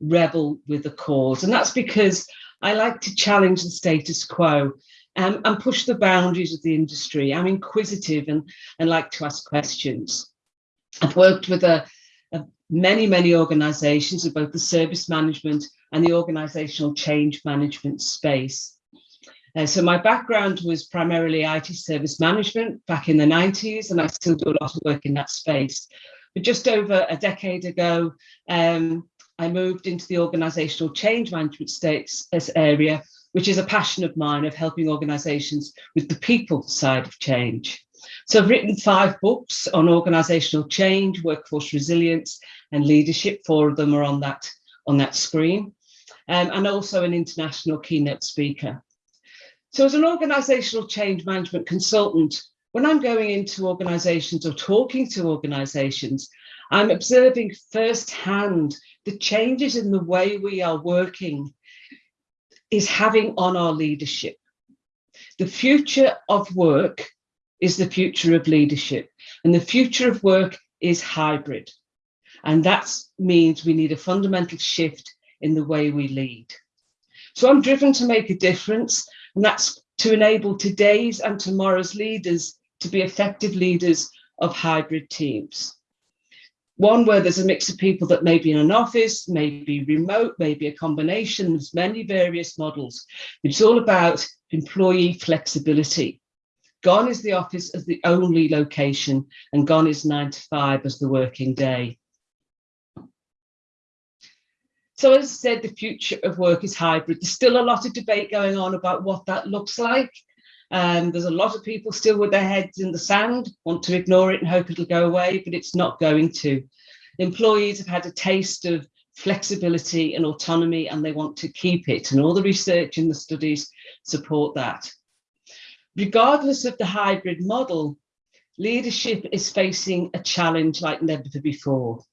rebel with the cause. And that's because I like to challenge the status quo um, and push the boundaries of the industry. I'm inquisitive and, and like to ask questions. I've worked with a, a many, many organizations of both the service management and the organizational change management space. Uh, so my background was primarily IT service management back in the 90s, and I still do a lot of work in that space. But just over a decade ago, um, I moved into the organizational change management states area, which is a passion of mine of helping organizations with the people side of change. So I've written five books on organizational change, workforce resilience and leadership. Four of them are on that, on that screen. Um, and also an international keynote speaker. So as an organizational change management consultant, when I'm going into organizations or talking to organizations, I'm observing firsthand the changes in the way we are working is having on our leadership. The future of work is the future of leadership and the future of work is hybrid. And that means we need a fundamental shift in the way we lead. So I'm driven to make a difference and that's to enable today's and tomorrow's leaders to be effective leaders of hybrid teams. One where there's a mix of people that may be in an office, maybe remote, maybe a combination, there's many various models. It's all about employee flexibility. Gone is the office as the only location and gone is nine to five as the working day. So as I said, the future of work is hybrid. There's still a lot of debate going on about what that looks like. Um, there's a lot of people still with their heads in the sand, want to ignore it and hope it'll go away, but it's not going to. Employees have had a taste of flexibility and autonomy and they want to keep it. And all the research and the studies support that. Regardless of the hybrid model, leadership is facing a challenge like never before.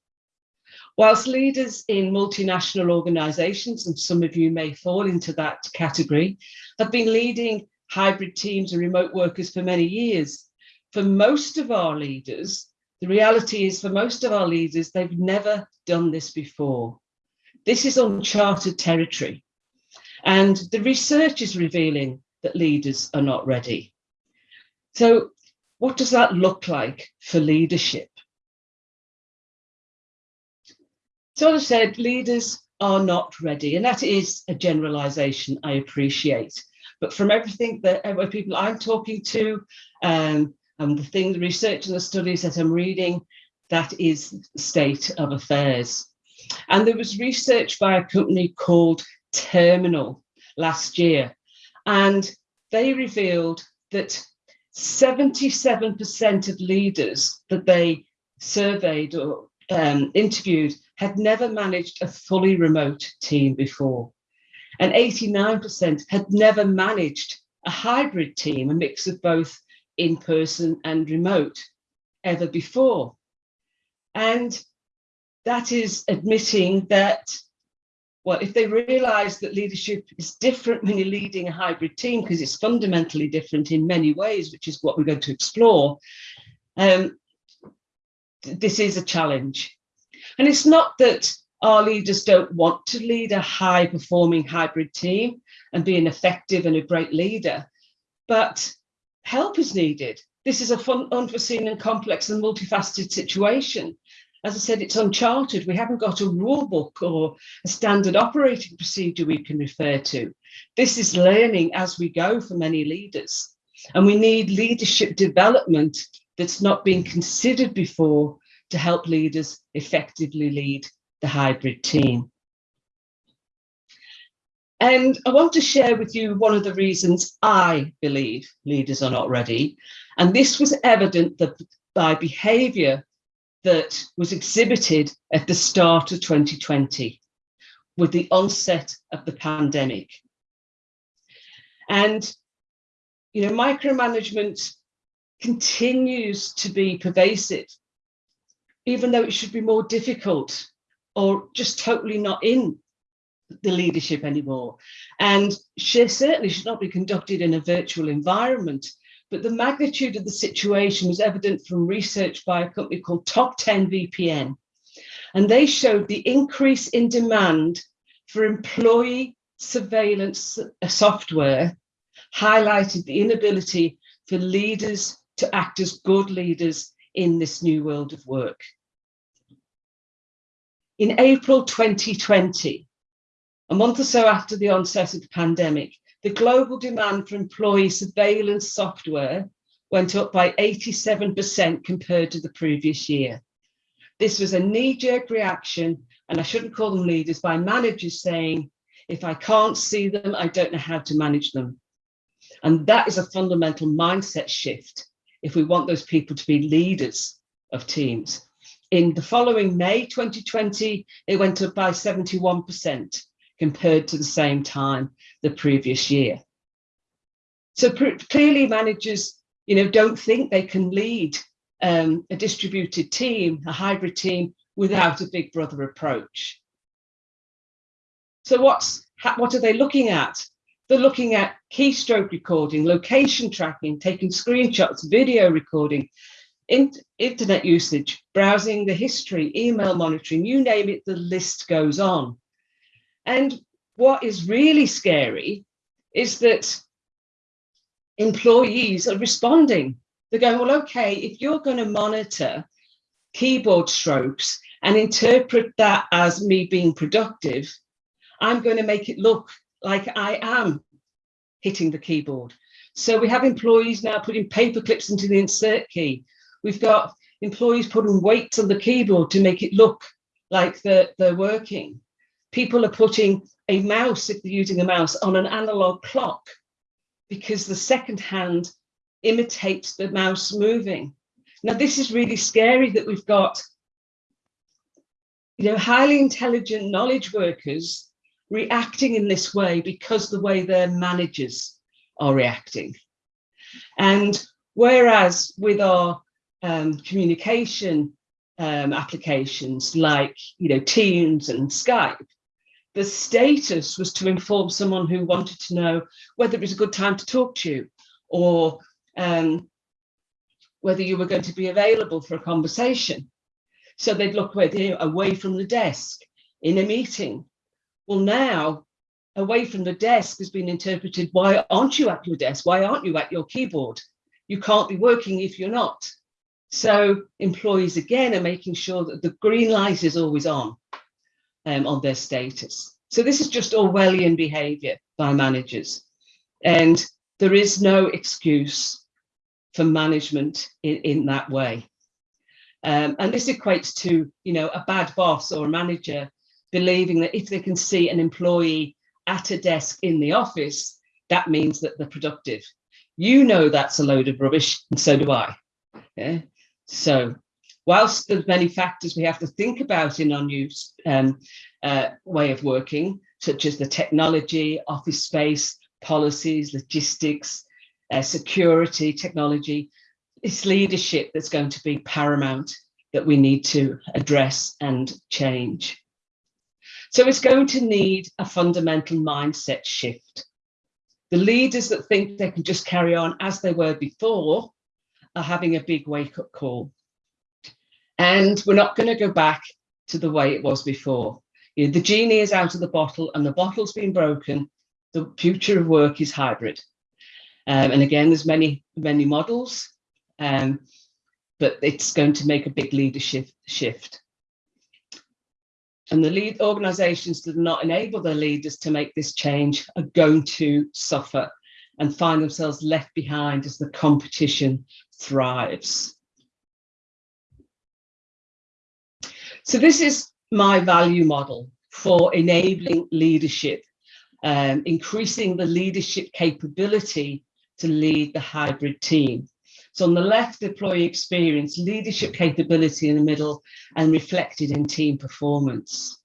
Whilst leaders in multinational organisations, and some of you may fall into that category, have been leading hybrid teams and remote workers for many years, for most of our leaders, the reality is for most of our leaders, they've never done this before. This is uncharted territory. And the research is revealing that leaders are not ready. So what does that look like for leadership? So as I said, leaders are not ready, and that is a generalization I appreciate. But from everything that uh, people I'm talking to, um, and the thing, the research and the studies that I'm reading, that is state of affairs. And there was research by a company called Terminal last year, and they revealed that 77% of leaders that they surveyed or um, interviewed had never managed a fully remote team before. And 89% had never managed a hybrid team, a mix of both in-person and remote ever before. And that is admitting that, well, if they realize that leadership is different when you're leading a hybrid team, because it's fundamentally different in many ways, which is what we're going to explore, um, this is a challenge. And it's not that our leaders don't want to lead a high performing hybrid team and be an effective and a great leader, but help is needed. This is a fun, unforeseen and complex and multifaceted situation. As I said, it's uncharted. We haven't got a rule book or a standard operating procedure we can refer to. This is learning as we go for many leaders. And we need leadership development that's not been considered before to help leaders effectively lead the hybrid team. And I want to share with you one of the reasons I believe leaders are not ready. And this was evident that by behaviour that was exhibited at the start of 2020 with the onset of the pandemic. And, you know, micromanagement continues to be pervasive even though it should be more difficult or just totally not in the leadership anymore. And she certainly should not be conducted in a virtual environment. But the magnitude of the situation was evident from research by a company called Top 10 VPN. and they showed the increase in demand for employee surveillance uh, software highlighted the inability for leaders to act as good leaders in this new world of work. In April 2020, a month or so after the onset of the pandemic, the global demand for employee surveillance software went up by 87% compared to the previous year. This was a knee-jerk reaction, and I shouldn't call them leaders, by managers saying, if I can't see them, I don't know how to manage them. And that is a fundamental mindset shift if we want those people to be leaders of teams. In the following May 2020, it went up by 71% compared to the same time the previous year. So clearly managers, you know, don't think they can lead um, a distributed team, a hybrid team, without a big brother approach. So what's what are they looking at? They're looking at keystroke recording, location tracking, taking screenshots, video recording, in, internet usage, browsing the history, email monitoring, you name it, the list goes on. And what is really scary is that employees are responding. They're going, well, okay, if you're going to monitor keyboard strokes and interpret that as me being productive, I'm going to make it look like I am hitting the keyboard. So we have employees now putting paper clips into the insert key. We've got employees putting weights on the keyboard to make it look like they're, they're working. People are putting a mouse, if they're using a mouse, on an analog clock because the second hand imitates the mouse moving. Now, this is really scary that we've got you know, highly intelligent knowledge workers reacting in this way because the way their managers are reacting. And whereas with our um, communication um, applications like, you know, Teams and Skype, the status was to inform someone who wanted to know whether it was a good time to talk to you or um, whether you were going to be available for a conversation. So they'd look away, away from the desk in a meeting well, now away from the desk has been interpreted, why aren't you at your desk? Why aren't you at your keyboard? You can't be working if you're not. So employees again are making sure that the green light is always on um, on their status. So this is just Orwellian behavior by managers. And there is no excuse for management in, in that way. Um, and this equates to, you know, a bad boss or a manager believing that if they can see an employee at a desk in the office, that means that they're productive. You know that's a load of rubbish, and so do I. Yeah? So whilst there's many factors we have to think about in our new um, uh, way of working, such as the technology, office space, policies, logistics, uh, security, technology, it's leadership that's going to be paramount that we need to address and change. So it's going to need a fundamental mindset shift. The leaders that think they can just carry on as they were before are having a big wake up call. And we're not going to go back to the way it was before. You know, the genie is out of the bottle and the bottle's been broken. The future of work is hybrid. Um, and again, there's many, many models, um, but it's going to make a big leadership shift. And the lead organizations that do not enable their leaders to make this change are going to suffer and find themselves left behind as the competition thrives. So this is my value model for enabling leadership, um, increasing the leadership capability to lead the hybrid team. So on the left, employee experience, leadership capability in the middle, and reflected in team performance.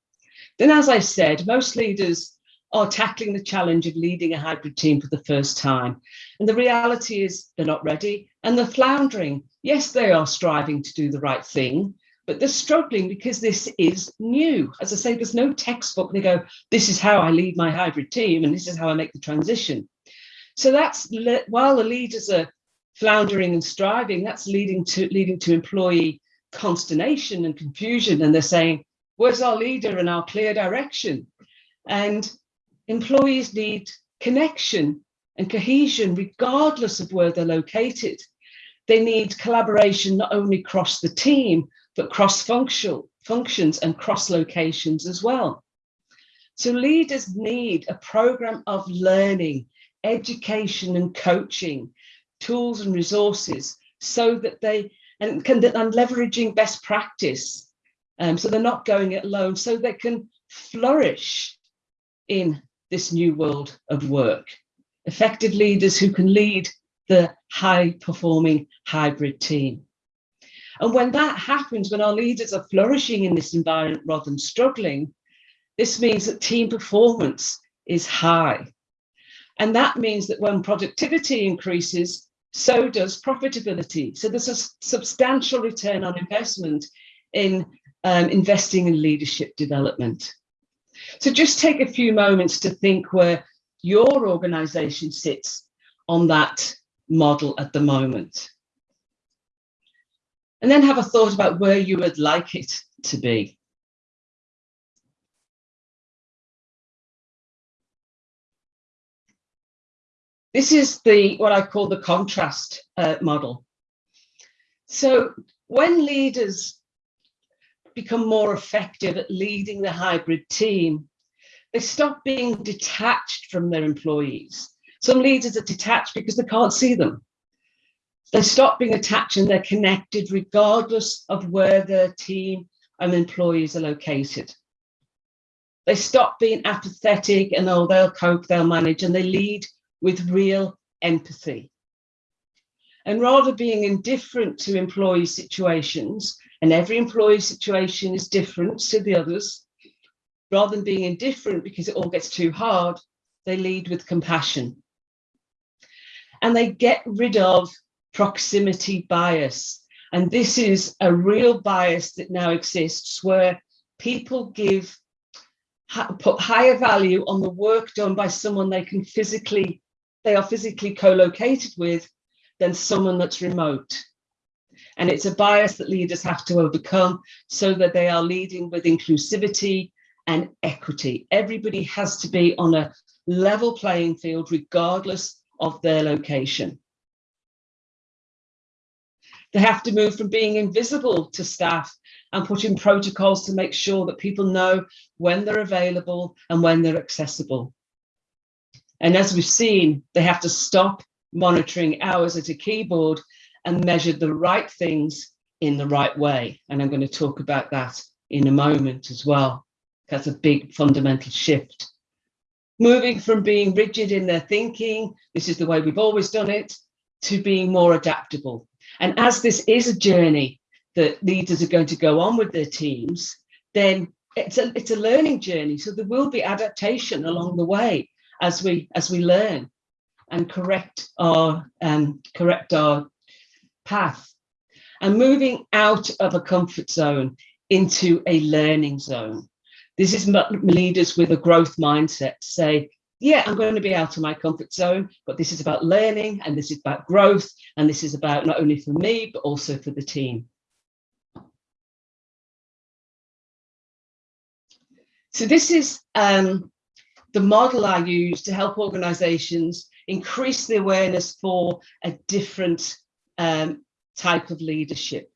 Then, as I said, most leaders are tackling the challenge of leading a hybrid team for the first time. And the reality is they're not ready and they're floundering. Yes, they are striving to do the right thing, but they're struggling because this is new. As I say, there's no textbook. They go, this is how I lead my hybrid team and this is how I make the transition. So that's while the leaders are floundering and striving, that's leading to leading to employee consternation and confusion. And they're saying, Where's our leader and our clear direction? And employees need connection and cohesion regardless of where they're located. They need collaboration not only across the team, but cross-functional functions and cross locations as well. So leaders need a program of learning, education and coaching, tools and resources so that they and can and leveraging best practice. Um, so they're not going it alone, so they can flourish in this new world of work. Effective leaders who can lead the high performing hybrid team. And when that happens, when our leaders are flourishing in this environment rather than struggling, this means that team performance is high. And that means that when productivity increases, so does profitability. So there's a substantial return on investment in um, investing in leadership development. So just take a few moments to think where your organization sits on that model at the moment. And then have a thought about where you would like it to be. This is the what I call the contrast uh, model. So when leaders become more effective at leading the hybrid team, they stop being detached from their employees. Some leaders are detached because they can't see them. They stop being attached and they're connected regardless of where their team and employees are located. They stop being apathetic and oh, they'll cope, they'll manage, and they lead with real empathy. And rather being indifferent to employee situations, and every employee situation is different to the others, rather than being indifferent because it all gets too hard, they lead with compassion. And they get rid of proximity bias. And this is a real bias that now exists where people give put higher value on the work done by someone they can physically they are physically co-located with than someone that's remote and it's a bias that leaders have to overcome so that they are leading with inclusivity and equity everybody has to be on a level playing field regardless of their location they have to move from being invisible to staff and put in protocols to make sure that people know when they're available and when they're accessible. And as we've seen, they have to stop monitoring hours at a keyboard and measure the right things in the right way. And I'm going to talk about that in a moment as well. That's a big fundamental shift. Moving from being rigid in their thinking, this is the way we've always done it, to being more adaptable. And as this is a journey that leaders are going to go on with their teams, then it's a, it's a learning journey. So there will be adaptation along the way as we as we learn and correct our um, correct our path. And moving out of a comfort zone into a learning zone. This is leaders with a growth mindset say, yeah, I'm going to be out of my comfort zone, but this is about learning and this is about growth. And this is about not only for me, but also for the team. So this is um, the model I use to help organizations increase the awareness for a different um, type of leadership.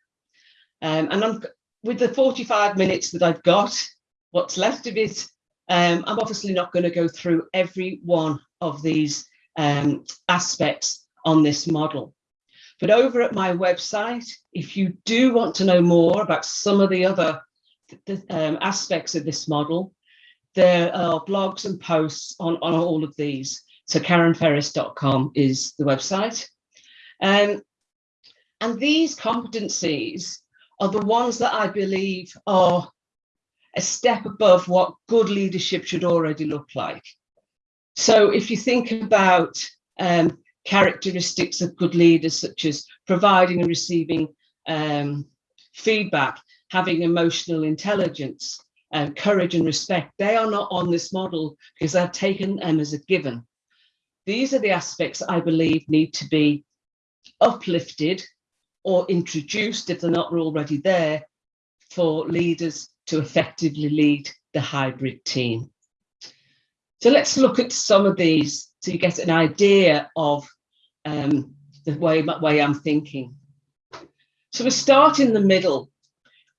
Um, and I'm, with the 45 minutes that I've got, what's left of it, um, I'm obviously not going to go through every one of these um, aspects on this model. But over at my website, if you do want to know more about some of the other um, aspects of this model, there are blogs and posts on, on all of these. So karenferris.com is the website. Um, and these competencies are the ones that I believe are a step above what good leadership should already look like. So if you think about um, characteristics of good leaders, such as providing and receiving um, feedback, having emotional intelligence, um, courage and respect, they are not on this model because I've taken them as a given. These are the aspects I believe need to be uplifted or introduced if they're not already there for leaders to effectively lead the hybrid team. So let's look at some of these so you get an idea of um, the way, way I'm thinking. So we start in the middle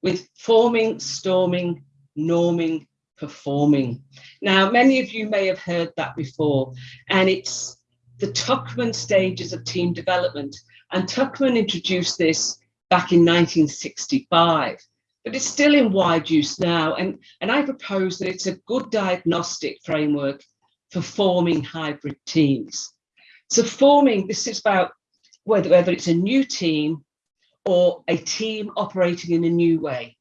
with forming, storming, norming, performing. Now, many of you may have heard that before, and it's the Tuckman stages of team development. And Tuckman introduced this back in 1965, but it's still in wide use now. And, and I propose that it's a good diagnostic framework for forming hybrid teams. So forming, this is about whether, whether it's a new team or a team operating in a new way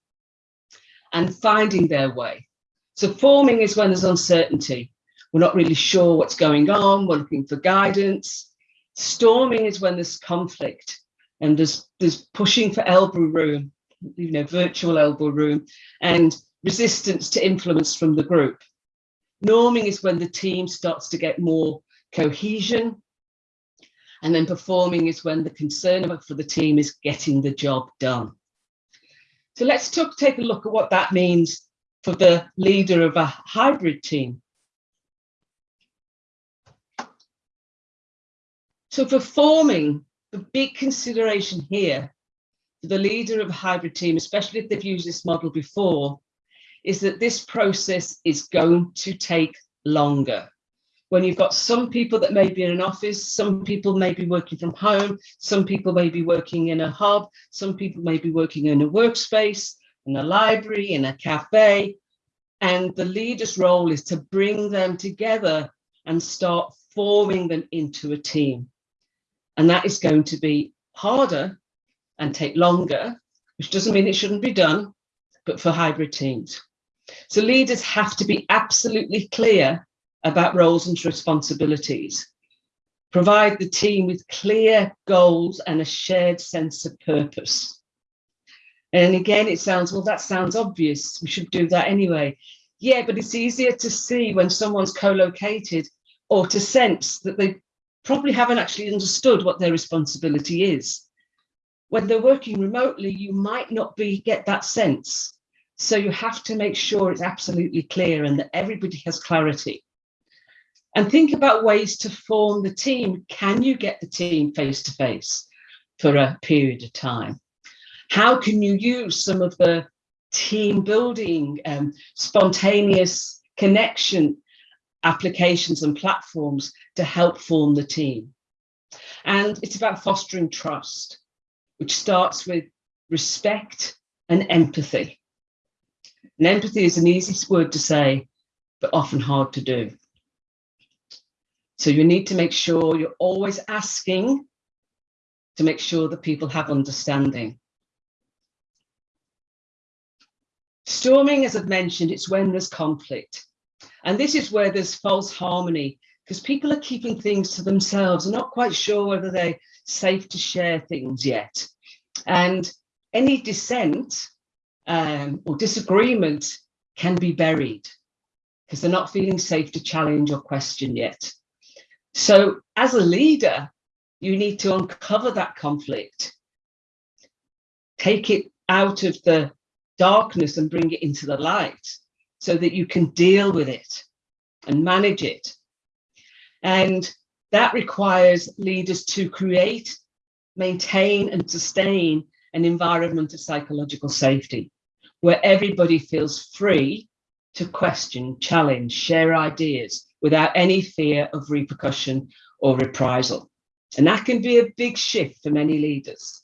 and finding their way. So forming is when there's uncertainty. We're not really sure what's going on. We're looking for guidance. Storming is when there's conflict and there's, there's pushing for elbow room, you know, virtual elbow room and resistance to influence from the group. Norming is when the team starts to get more cohesion. And then performing is when the concern for the team is getting the job done. So let's take a look at what that means for the leader of a hybrid team. So for forming, the big consideration here for the leader of a hybrid team, especially if they've used this model before, is that this process is going to take longer. When you've got some people that may be in an office, some people may be working from home, some people may be working in a hub, some people may be working in a workspace, in a library, in a cafe, and the leader's role is to bring them together and start forming them into a team. And that is going to be harder and take longer, which doesn't mean it shouldn't be done, but for hybrid teams. So leaders have to be absolutely clear about roles and responsibilities. Provide the team with clear goals and a shared sense of purpose. And again, it sounds, well, that sounds obvious. We should do that anyway. Yeah, but it's easier to see when someone's co-located or to sense that they probably haven't actually understood what their responsibility is. When they're working remotely, you might not be get that sense. So you have to make sure it's absolutely clear and that everybody has clarity. And think about ways to form the team. Can you get the team face to face for a period of time? How can you use some of the team building, um, spontaneous connection applications and platforms to help form the team? And it's about fostering trust, which starts with respect and empathy. And empathy is an easy word to say, but often hard to do. So you need to make sure you're always asking to make sure that people have understanding. Storming, as I've mentioned, it's when there's conflict. And this is where there's false harmony because people are keeping things to themselves. They're not quite sure whether they're safe to share things yet. And any dissent um, or disagreement can be buried because they're not feeling safe to challenge or question yet. So as a leader, you need to uncover that conflict, take it out of the darkness and bring it into the light so that you can deal with it and manage it. And that requires leaders to create, maintain and sustain an environment of psychological safety where everybody feels free to question, challenge, share ideas without any fear of repercussion or reprisal. And that can be a big shift for many leaders.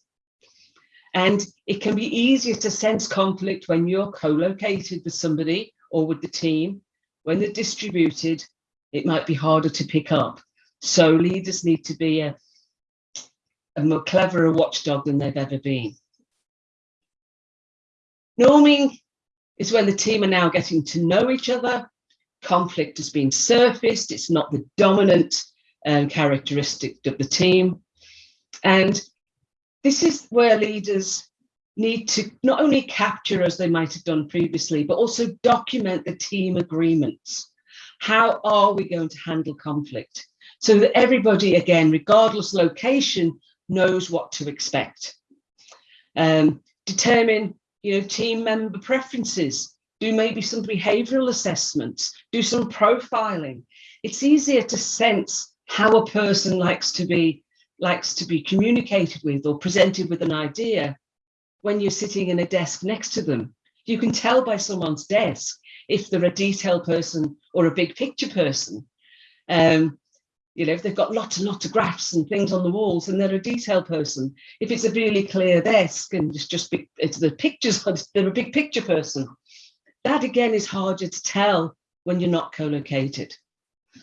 And it can be easier to sense conflict when you're co-located with somebody or with the team. When they're distributed, it might be harder to pick up. So leaders need to be a, a more cleverer watchdog than they've ever been. Norming is when the team are now getting to know each other. Conflict has been surfaced. It's not the dominant um, characteristic of the team. And this is where leaders need to not only capture as they might have done previously, but also document the team agreements. How are we going to handle conflict? So that everybody, again, regardless location, knows what to expect. Um, determine you know, team member preferences, do maybe some behavioral assessments, do some profiling. It's easier to sense how a person likes to be likes to be communicated with or presented with an idea when you're sitting in a desk next to them. You can tell by someone's desk if they're a detail person or a big picture person. Um, you know, if they've got lots and lots of graphs and things on the walls and they're a detail person. If it's a really clear desk and it's just big, it's the pictures, they're a big picture person. That again is harder to tell when you're not co-located.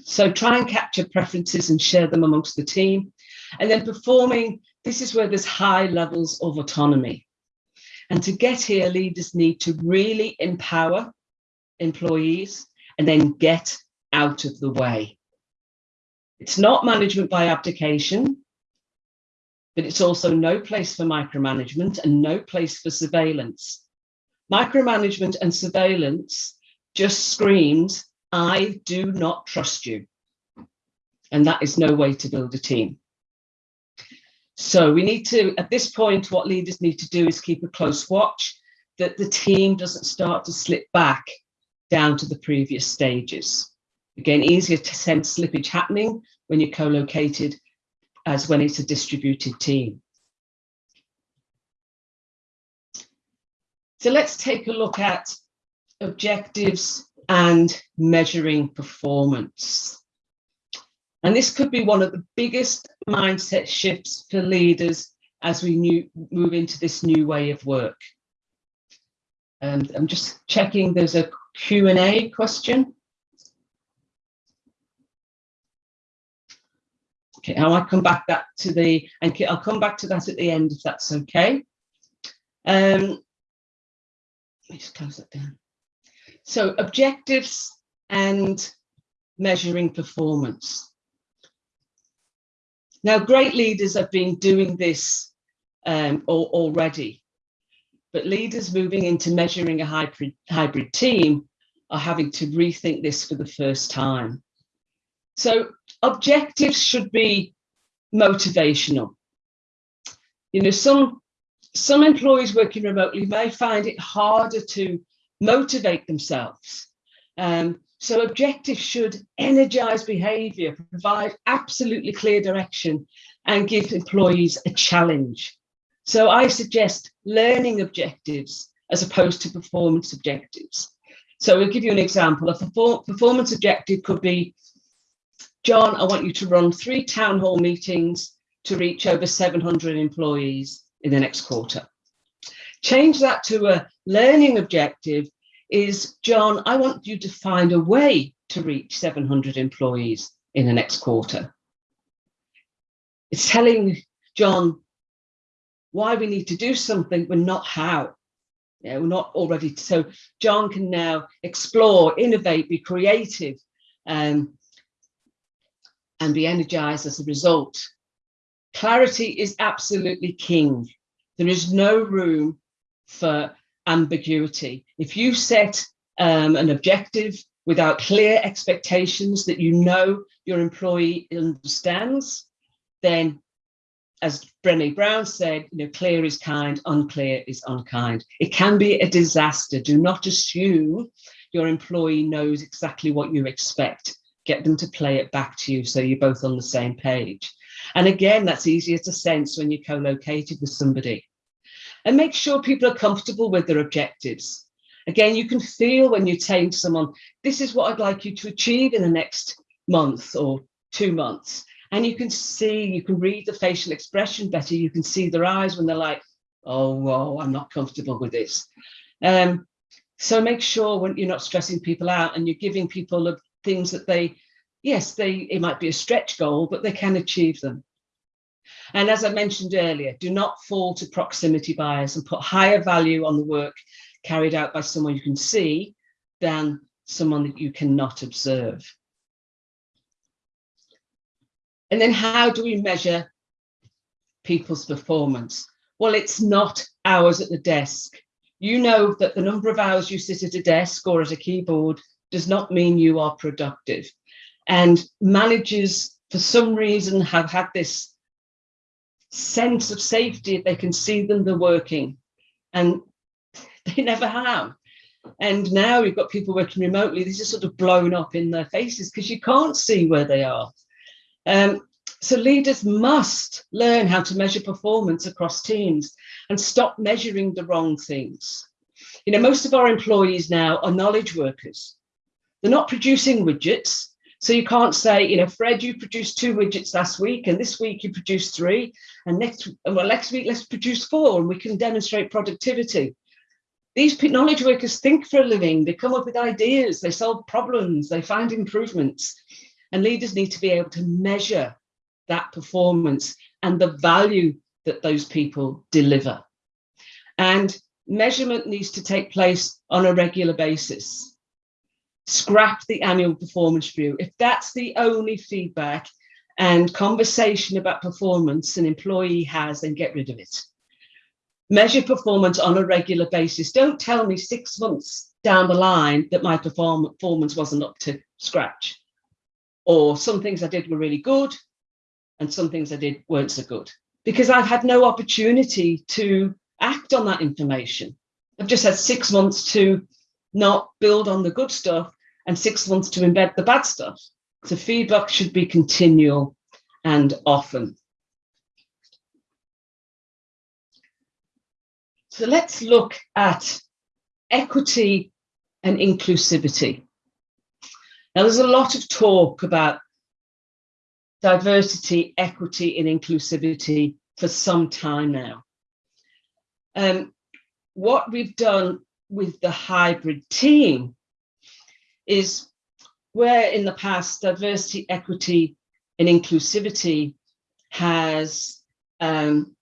So try and capture preferences and share them amongst the team. And then performing, this is where there's high levels of autonomy. And to get here, leaders need to really empower employees and then get out of the way. It's not management by abdication, but it's also no place for micromanagement and no place for surveillance. Micromanagement and surveillance just screams, I do not trust you. And that is no way to build a team. So we need to, at this point, what leaders need to do is keep a close watch that the team doesn't start to slip back down to the previous stages. Again, easier to sense slippage happening when you're co-located as when it's a distributed team. So let's take a look at objectives and measuring performance. And this could be one of the biggest mindset shifts for leaders as we new, move into this new way of work. And I'm just checking there's a Q&A question. Okay, I will come back that to the, and I'll come back to that at the end if that's okay. Um, let me just close that down. So objectives and measuring performance. Now, great leaders have been doing this um, already, but leaders moving into measuring a hybrid, hybrid team are having to rethink this for the first time. So objectives should be motivational. You know, some, some employees working remotely may find it harder to motivate themselves. Um, so objectives should energize behavior, provide absolutely clear direction and give employees a challenge. So I suggest learning objectives as opposed to performance objectives. So we'll give you an example. A performance objective could be, John, I want you to run three town hall meetings to reach over 700 employees in the next quarter. Change that to a learning objective is, John, I want you to find a way to reach 700 employees in the next quarter. It's telling John why we need to do something, but not how. Yeah, we're not already. So John can now explore, innovate, be creative, um, and be energized as a result. Clarity is absolutely king. There is no room for ambiguity. If you set um, an objective without clear expectations that you know your employee understands, then as Brené Brown said, you know, clear is kind, unclear is unkind. It can be a disaster. Do not assume your employee knows exactly what you expect. Get them to play it back to you so you're both on the same page. And again, that's easier to sense when you're co-located with somebody and make sure people are comfortable with their objectives. Again, you can feel when you tell someone, this is what I'd like you to achieve in the next month or two months. And you can see, you can read the facial expression better. You can see their eyes when they're like, oh, whoa, I'm not comfortable with this. Um, so make sure when you're not stressing people out and you're giving people things that they, yes, they it might be a stretch goal, but they can achieve them. And as I mentioned earlier, do not fall to proximity bias and put higher value on the work carried out by someone you can see than someone that you cannot observe. And then how do we measure people's performance? Well, it's not hours at the desk. You know that the number of hours you sit at a desk or at a keyboard does not mean you are productive. And managers, for some reason, have had this sense of safety. They can see them, they're working. And They never have. And now we've got people working remotely. This is sort of blown up in their faces because you can't see where they are. Um, so leaders must learn how to measure performance across teams and stop measuring the wrong things. You know, most of our employees now are knowledge workers. They're not producing widgets. So you can't say, you know, Fred, you produced two widgets last week and this week you produced three and next, well, next week let's produce four and we can demonstrate productivity. These knowledge workers think for a living, they come up with ideas, they solve problems, they find improvements. And leaders need to be able to measure that performance and the value that those people deliver. And measurement needs to take place on a regular basis. Scrap the annual performance review. If that's the only feedback and conversation about performance an employee has, then get rid of it. Measure performance on a regular basis. Don't tell me six months down the line that my perform performance wasn't up to scratch. Or some things I did were really good and some things I did weren't so good because I've had no opportunity to act on that information. I've just had six months to not build on the good stuff and six months to embed the bad stuff. So feedback should be continual and often. So let's look at equity and inclusivity. Now there's a lot of talk about diversity, equity and inclusivity for some time now. Um, what we've done with the hybrid team is where in the past diversity, equity and inclusivity has um,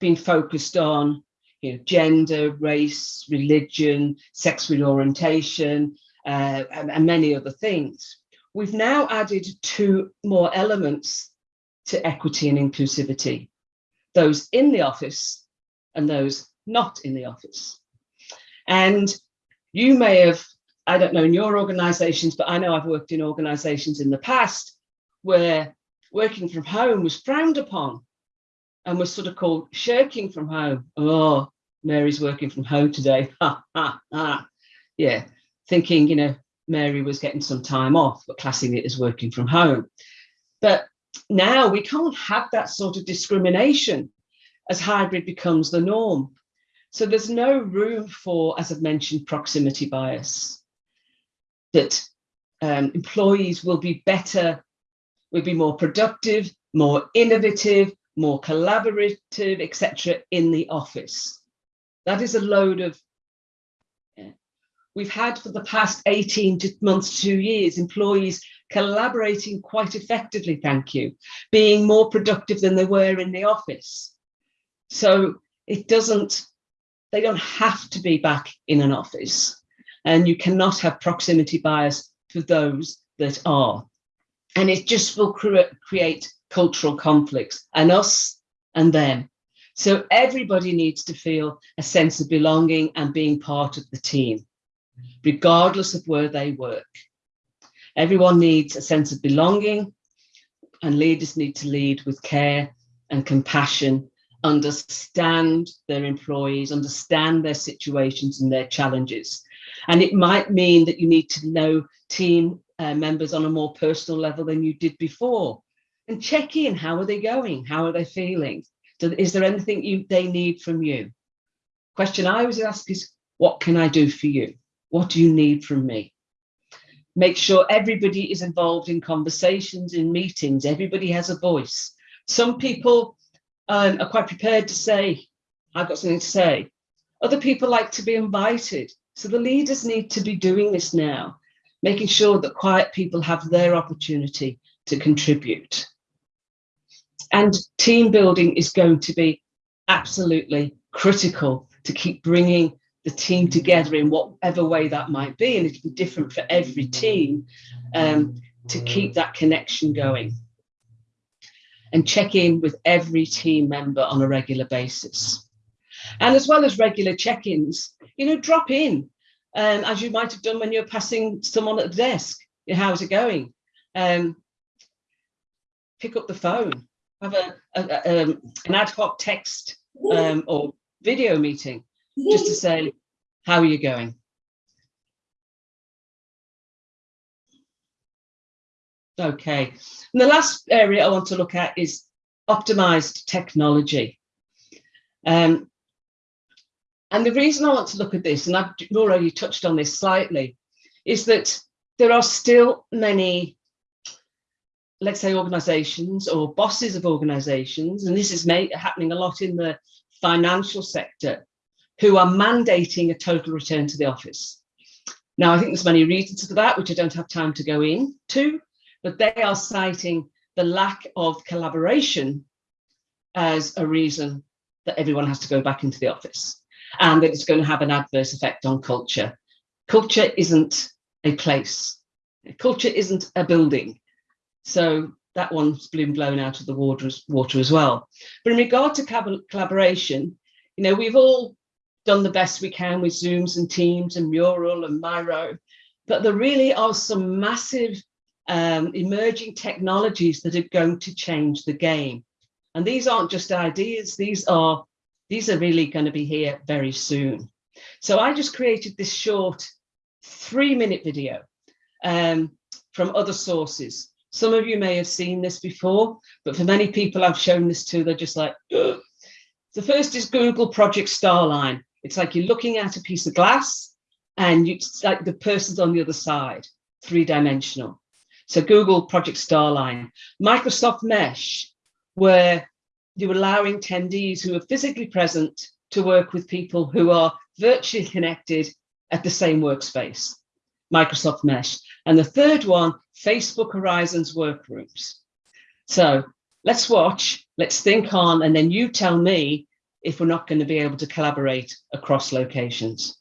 been focused on you know, gender, race, religion, sexual orientation, uh, and, and many other things. We've now added two more elements to equity and inclusivity, those in the office and those not in the office. And you may have, I don't know in your organizations, but I know I've worked in organizations in the past where working from home was frowned upon and was sort of called shirking from home. Oh, Mary's working from home today. Ha, ha, ha. Yeah, thinking, you know, Mary was getting some time off, but classing it as working from home. But now we can't have that sort of discrimination as hybrid becomes the norm. So there's no room for, as I've mentioned, proximity bias, that um, employees will be better, will be more productive, more innovative, more collaborative, etc. in the office. That is a load of we've had for the past 18 months, two years, employees collaborating quite effectively, thank you, being more productive than they were in the office. So it doesn't, they don't have to be back in an office and you cannot have proximity bias for those that are. And it just will cre create cultural conflicts and us and them. So everybody needs to feel a sense of belonging and being part of the team regardless of where they work. Everyone needs a sense of belonging and leaders need to lead with care and compassion, understand their employees, understand their situations and their challenges. And it might mean that you need to know team uh, members on a more personal level than you did before and check in, how are they going? How are they feeling? Is there anything you, they need from you? Question I always ask is, what can I do for you? What do you need from me? Make sure everybody is involved in conversations, in meetings, everybody has a voice. Some people um, are quite prepared to say, I've got something to say. Other people like to be invited. So the leaders need to be doing this now, making sure that quiet people have their opportunity to contribute. And team building is going to be absolutely critical to keep bringing the team together in whatever way that might be. And it'll be different for every team um, to keep that connection going. And check in with every team member on a regular basis. And as well as regular check-ins, you know, drop in, um, as you might have done when you're passing someone at the desk. How's it going? Um, pick up the phone, have a, a, a um, an ad hoc text um, or video meeting just to say, How are you going? Okay, and the last area I want to look at is optimized technology. Um, and the reason I want to look at this, and I've already touched on this slightly, is that there are still many, let's say, organizations or bosses of organizations, and this is happening a lot in the financial sector, who are mandating a total return to the office. Now, I think there's many reasons for that, which I don't have time to go into, but they are citing the lack of collaboration as a reason that everyone has to go back into the office and that it's going to have an adverse effect on culture. Culture isn't a place. Culture isn't a building. So that one's been blown out of the water as, water as well. But in regard to collaboration, you know, we've all done the best we can with Zooms and Teams and Mural and Miro, but there really are some massive um, emerging technologies that are going to change the game. And these aren't just ideas, these are these are really going to be here very soon. So I just created this short three minute video um, from other sources. Some of you may have seen this before, but for many people I've shown this to, they're just like, Ugh. the first is Google Project Starline. It's like you're looking at a piece of glass and you, it's like the person's on the other side, three dimensional. So Google Project Starline, Microsoft Mesh, where you're allowing attendees who are physically present to work with people who are virtually connected at the same workspace, Microsoft Mesh. And the third one, Facebook Horizons workgroups. So let's watch, let's think on, and then you tell me if we're not going to be able to collaborate across locations.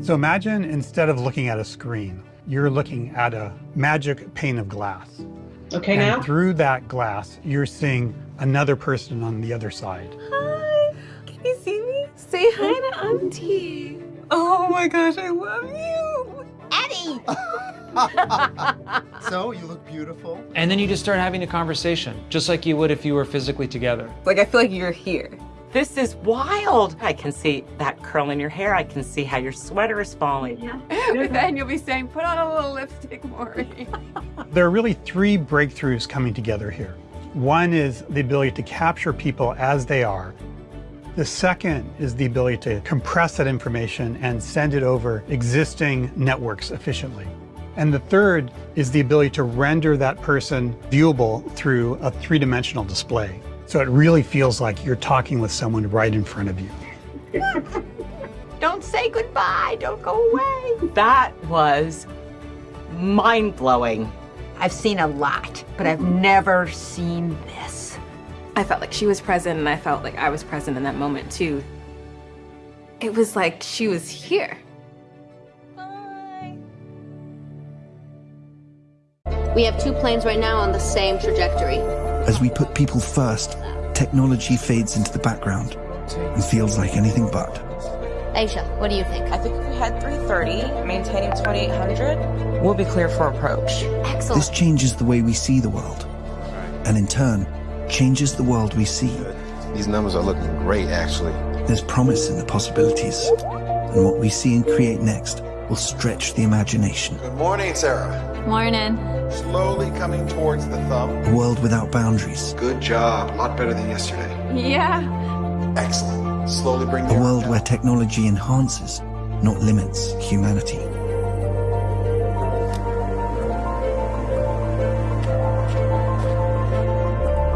So imagine instead of looking at a screen, you're looking at a magic pane of glass. Okay, and now? through that glass, you're seeing another person on the other side. Hi, can you see me? Say hi to Auntie. Oh my gosh, I love you. Eddie! so, you look beautiful. And then you just start having a conversation, just like you would if you were physically together. Like, I feel like you're here. This is wild. I can see that curl in your hair. I can see how your sweater is falling. Yeah. but then you'll be saying, put on a little lipstick, Maury. there are really three breakthroughs coming together here. One is the ability to capture people as they are. The second is the ability to compress that information and send it over existing networks efficiently. And the third is the ability to render that person viewable through a three-dimensional display. So it really feels like you're talking with someone right in front of you. Don't say goodbye, don't go away. That was mind-blowing. I've seen a lot, but I've never seen this. I felt like she was present and I felt like I was present in that moment too. It was like she was here. Bye. We have two planes right now on the same trajectory. As we put people first, technology fades into the background and feels like anything but. Aisha, what do you think? I think if we had 330, maintaining 2800, we'll be clear for approach. Excellent. This changes the way we see the world, and in turn, changes the world we see. These numbers are looking great, actually. There's promise in the possibilities, and what we see and create next will stretch the imagination. Good morning, Sarah. Morning. Slowly coming towards the thumb. A world without boundaries. Good job. A lot better than yesterday. Yeah. Excellent. Slowly bring A world where technology enhances, not limits, humanity.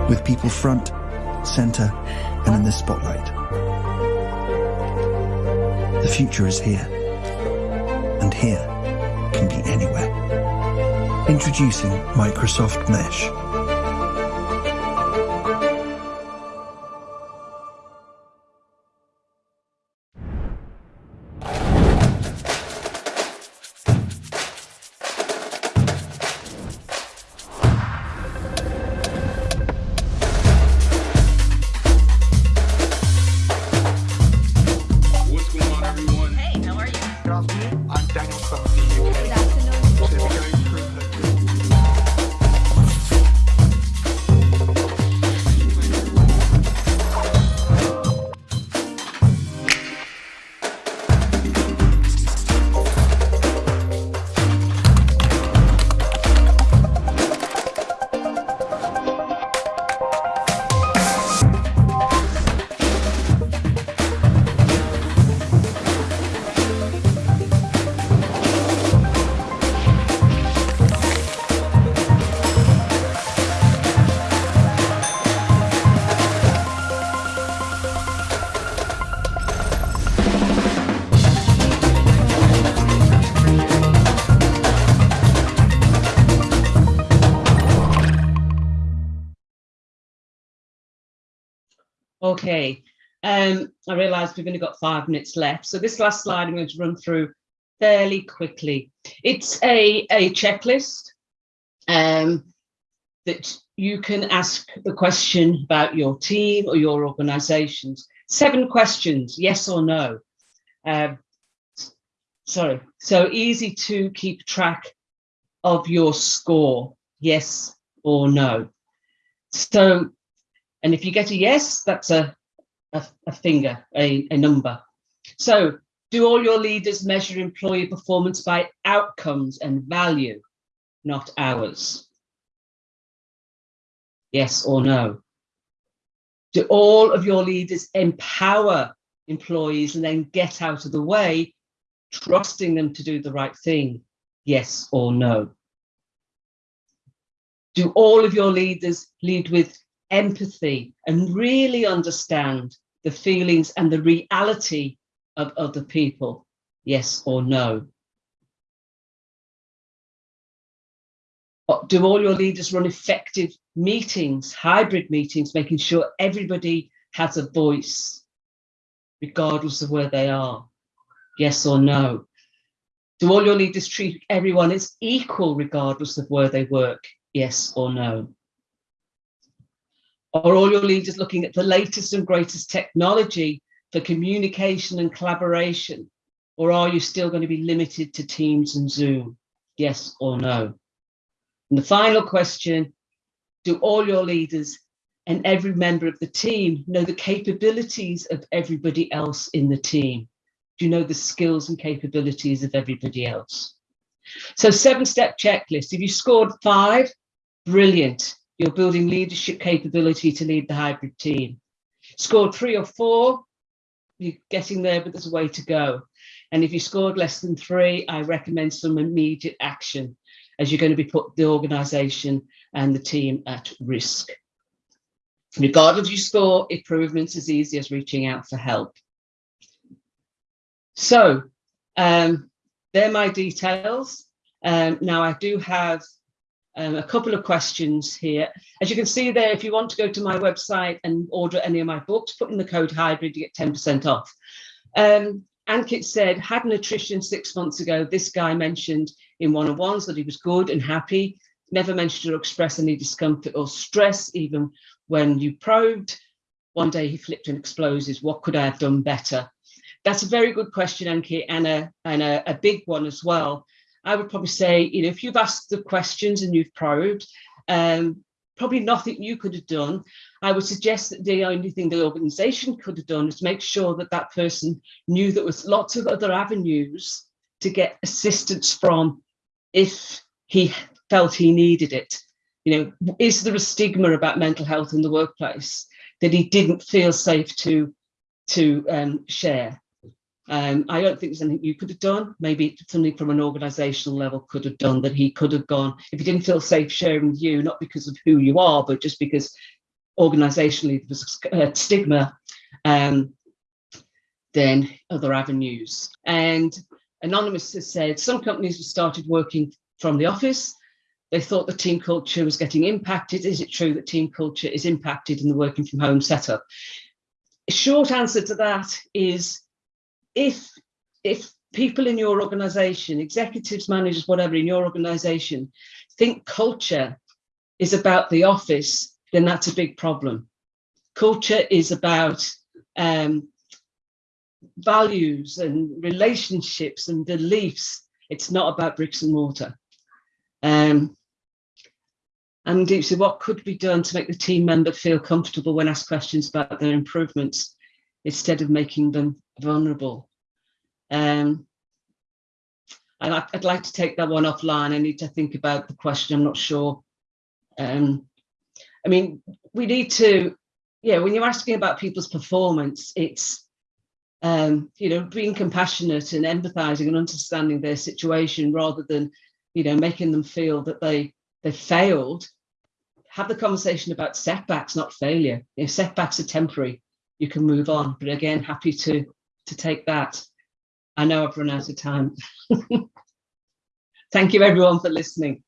With people front, center, and in the spotlight. The future is here. And here can be anywhere. Introducing Microsoft Mesh. Okay, um, I realise we've only got five minutes left. So this last slide I'm going to run through fairly quickly. It's a, a checklist um, that you can ask the question about your team or your organisations. Seven questions, yes or no. Um, sorry, so easy to keep track of your score, yes or no. So, and if you get a yes, that's a, a, a finger, a, a number. So do all your leaders measure employee performance by outcomes and value, not hours? Yes or no? Do all of your leaders empower employees and then get out of the way, trusting them to do the right thing? Yes or no? Do all of your leaders lead with empathy and really understand the feelings and the reality of other people? Yes or no? Do all your leaders run effective meetings, hybrid meetings, making sure everybody has a voice, regardless of where they are? Yes or no? Do all your leaders treat everyone as equal, regardless of where they work? Yes or no? Are all your leaders looking at the latest and greatest technology for communication and collaboration? Or are you still going to be limited to Teams and Zoom? Yes or no? And the final question, do all your leaders and every member of the team know the capabilities of everybody else in the team? Do you know the skills and capabilities of everybody else? So seven step checklist. If you scored five, brilliant. You're building leadership capability to lead the hybrid team. Scored three or four, you're getting there, but there's a way to go. And if you scored less than three, I recommend some immediate action as you're going to be put the organisation and the team at risk. Regardless of your score, improvements as easy as reaching out for help. So um, they're my details. Um, now I do have um, a couple of questions here. As you can see there, if you want to go to my website and order any of my books, put in the code hybrid, you get 10% off. Um, Ankit said, had nutrition six months ago, this guy mentioned in one-on-ones that he was good and happy, never mentioned or expressed any discomfort or stress, even when you probed. One day he flipped and explosives, what could I have done better? That's a very good question, Ankit, and a, and a, a big one as well. I would probably say, you know, if you've asked the questions and you've probed, um, probably nothing you could have done. I would suggest that the only thing the organisation could have done is make sure that that person knew there was lots of other avenues to get assistance from if he felt he needed it. You know, is there a stigma about mental health in the workplace that he didn't feel safe to to um, share? Um, I don't think there's anything you could have done. Maybe something from an organisational level could have done that he could have gone if he didn't feel safe sharing with you, not because of who you are, but just because organisationally there was a stigma. Um, then other avenues. And Anonymous has said some companies have started working from the office. They thought the team culture was getting impacted. Is it true that team culture is impacted in the working from home setup? Short answer to that is if if people in your organization, executives, managers, whatever in your organization, think culture is about the office, then that's a big problem. Culture is about um, values and relationships and beliefs. It's not about bricks and mortar. Um, and so what could be done to make the team member feel comfortable when asked questions about their improvements instead of making them vulnerable. Um, and I, would like to take that one offline. I need to think about the question. I'm not sure. Um, I mean, we need to, yeah, when you're asking about people's performance, it's, um, you know, being compassionate and empathizing and understanding their situation rather than, you know, making them feel that they they failed. Have the conversation about setbacks, not failure. If setbacks are temporary, you can move on. But again, happy to to take that. I know I've run out of time. Thank you everyone for listening.